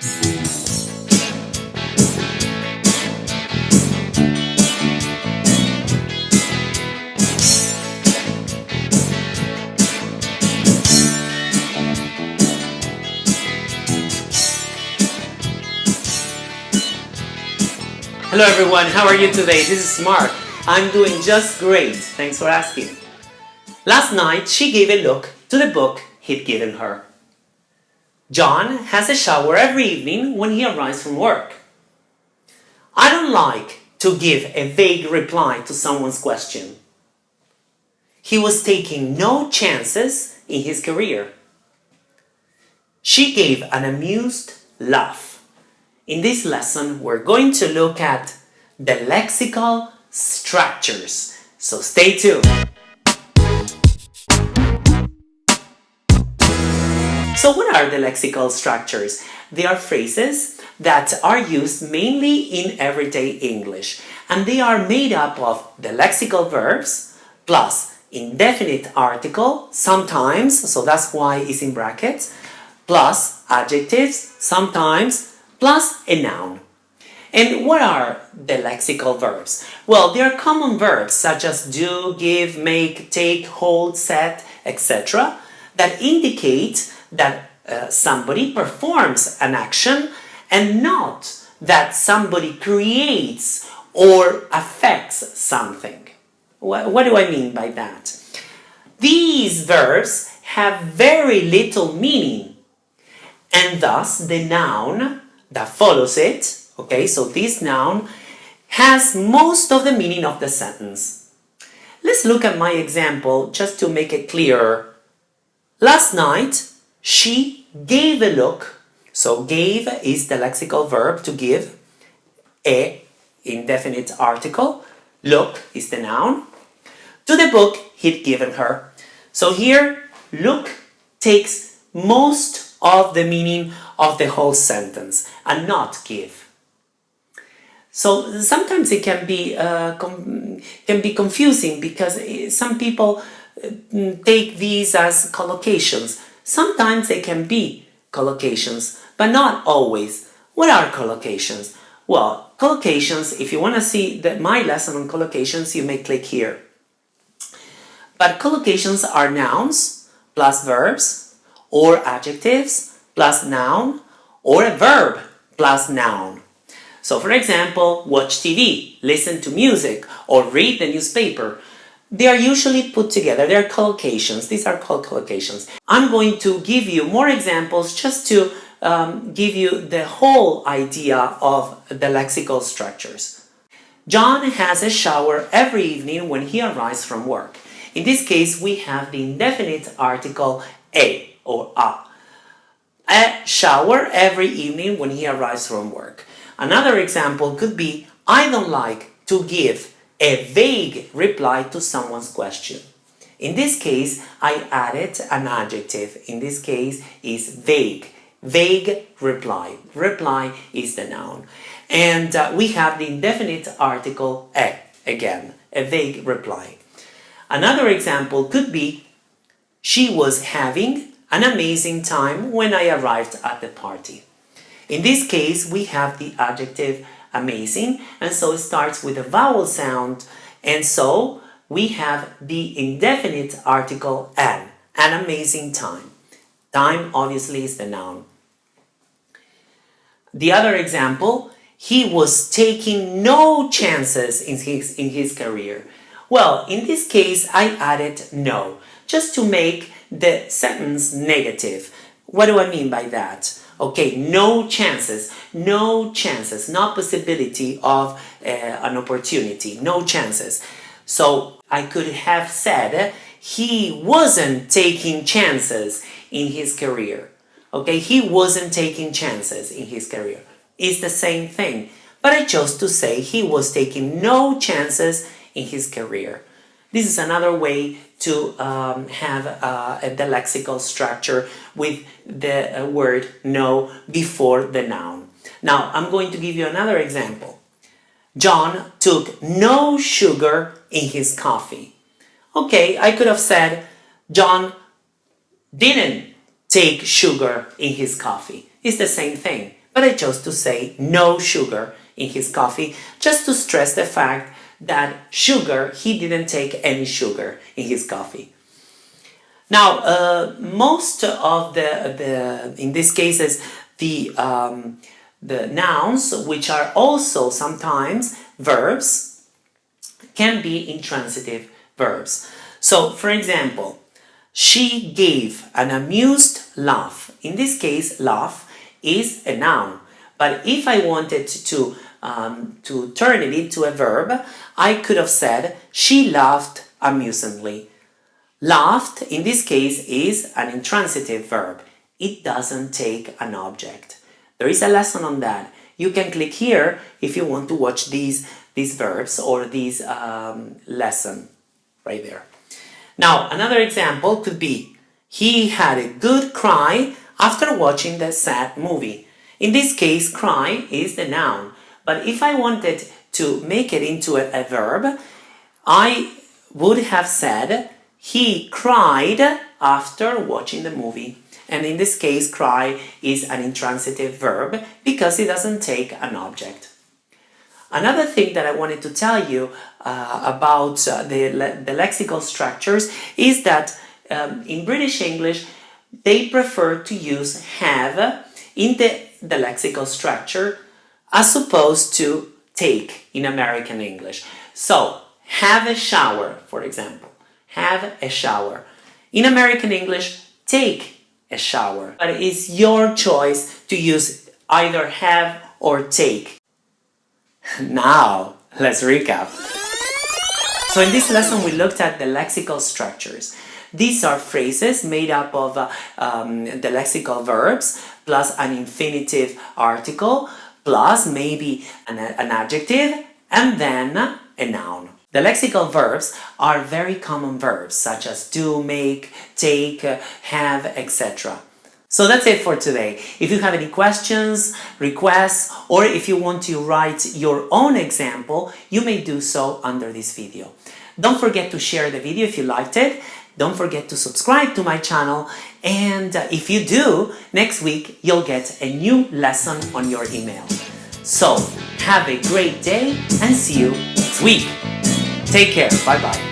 Hello everyone, how are you today? This is Mark. I'm doing just great, thanks for asking. Last night she gave a look to the book he'd given her. John has a shower every evening when he arrives from work. I don't like to give a vague reply to someone's question. He was taking no chances in his career. She gave an amused laugh. In this lesson, we're going to look at the lexical structures. So stay tuned. So what are the lexical structures? They are phrases that are used mainly in everyday English and they are made up of the lexical verbs plus indefinite article sometimes, so that's why it's in brackets, plus adjectives sometimes plus a noun. And what are the lexical verbs? Well, they are common verbs such as do, give, make, take, hold, set, etc. that indicate that uh, somebody performs an action and not that somebody creates or affects something. What, what do I mean by that? These verbs have very little meaning and thus the noun that follows it, okay, so this noun has most of the meaning of the sentence. Let's look at my example just to make it clearer. Last night, she gave a look. So gave is the lexical verb to give. A, indefinite article. Look is the noun. To the book he'd given her. So here, look takes most of the meaning of the whole sentence and not give. So sometimes it can be uh, can be confusing because eh, some people uh, take these as collocations. Sometimes they can be collocations, but not always. What are collocations? Well, collocations, if you want to see the, my lesson on collocations, you may click here. But collocations are nouns plus verbs or adjectives plus noun or a verb plus noun. So for example, watch TV, listen to music, or read the newspaper. They are usually put together, they're collocations, these are called collocations. I'm going to give you more examples just to um, give you the whole idea of the lexical structures. John has a shower every evening when he arrives from work. In this case, we have the indefinite article a or a. A shower every evening when he arrives from work. Another example could be, I don't like to give a vague reply to someone's question. In this case, I added an adjective. In this case, is vague. Vague reply. Reply is the noun. And uh, we have the indefinite article a, again, a vague reply. Another example could be, she was having an amazing time when I arrived at the party. In this case, we have the adjective amazing, and so it starts with a vowel sound, and so we have the indefinite article an, an amazing time. Time obviously is the noun. The other example, he was taking no chances in his, in his career. Well, in this case, I added no, just to make the sentence negative. What do I mean by that? Okay, no chances, no chances, no possibility of uh, an opportunity, no chances. So I could have said he wasn't taking chances in his career. Okay, he wasn't taking chances in his career. It's the same thing. But I chose to say he was taking no chances in his career. This is another way to um, have uh, the lexical structure with the uh, word no before the noun. Now, I'm going to give you another example. John took no sugar in his coffee. Okay, I could have said John didn't take sugar in his coffee. It's the same thing, but I chose to say no sugar in his coffee just to stress the fact that sugar, he didn't take any sugar in his coffee. Now, uh, most of the, the, in these cases, the, um, the nouns, which are also sometimes verbs, can be intransitive verbs. So, for example, she gave an amused laugh. In this case, laugh is a noun. But if I wanted to, um, to turn it into a verb, I could have said, she laughed amusingly. Laughed, in this case, is an intransitive verb. It doesn't take an object. There is a lesson on that. You can click here if you want to watch these, these verbs or these um, lesson right there. Now, another example could be, he had a good cry after watching the sad movie. In this case, cry is the noun. But if I wanted to make it into a, a verb, I would have said, he cried after watching the movie. And in this case, cry is an intransitive verb because it doesn't take an object. Another thing that I wanted to tell you uh, about uh, the, le the lexical structures is that um, in British English, they prefer to use have in the, the lexical structure as opposed to take in American English. So, have a shower, for example. Have a shower. In American English, take a shower. But it's your choice to use either have or take. Now, let's recap. So in this lesson we looked at the lexical structures. These are phrases made up of uh, um, the lexical verbs plus an infinitive article plus maybe an, an adjective and then a noun. The lexical verbs are very common verbs such as do, make, take, have, etc. So that's it for today. If you have any questions, requests, or if you want to write your own example, you may do so under this video. Don't forget to share the video if you liked it. Don't forget to subscribe to my channel. And uh, if you do, next week you'll get a new lesson on your email. So, have a great day and see you next week. Take care. Bye-bye.